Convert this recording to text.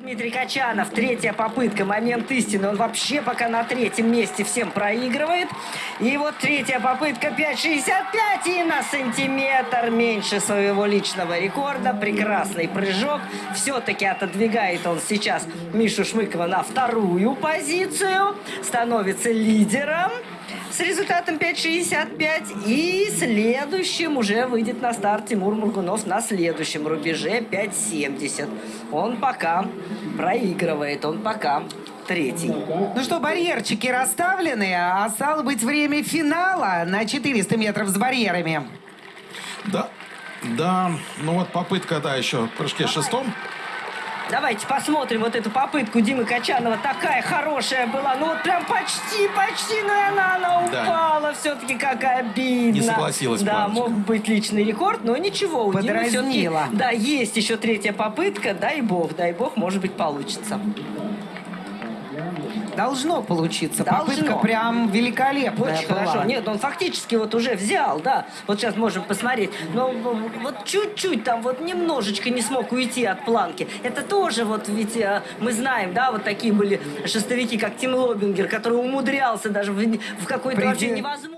Дмитрий Качанов, третья попытка, момент истины. Он вообще пока на третьем месте всем проигрывает. И вот третья попытка 5.65 и на сантиметр меньше своего личного рекорда. Прекрасный прыжок. Все-таки отодвигает он сейчас Мишу Шмыкова на вторую позицию. Становится лидером с результатом 5.65. И следующим уже выйдет на старт Тимур Мургунов на следующем рубеже 5.70. Он пока проигрывает, он пока третий. Ну что, барьерчики расставлены, а стало быть время финала на 400 метров с барьерами. Да, да, ну вот попытка, да, еще в прыжке шестом. Давайте посмотрим вот эту попытку Димы Качанова. Такая хорошая была. Ну вот прям почти, почти, но и она, она Да. упала. Все-таки как обидно. Не согласилась Да, плавать. мог быть личный рекорд, но ничего. У Димы всё-таки- Подразнила. Да, есть еще третья попытка. Дай бог, дай бог, может быть, получится. Должно получиться. Должно. Попытка прям великолепная Очень была. хорошо. Нет, он фактически вот уже взял, да. Вот сейчас можем посмотреть. Но вот чуть-чуть там вот немножечко не смог уйти от планки. Это тоже вот ведь э, мы знаем, да, вот такие были шестовики, как Тим Лобингер, который умудрялся даже в, в какой-то вообще невозможно.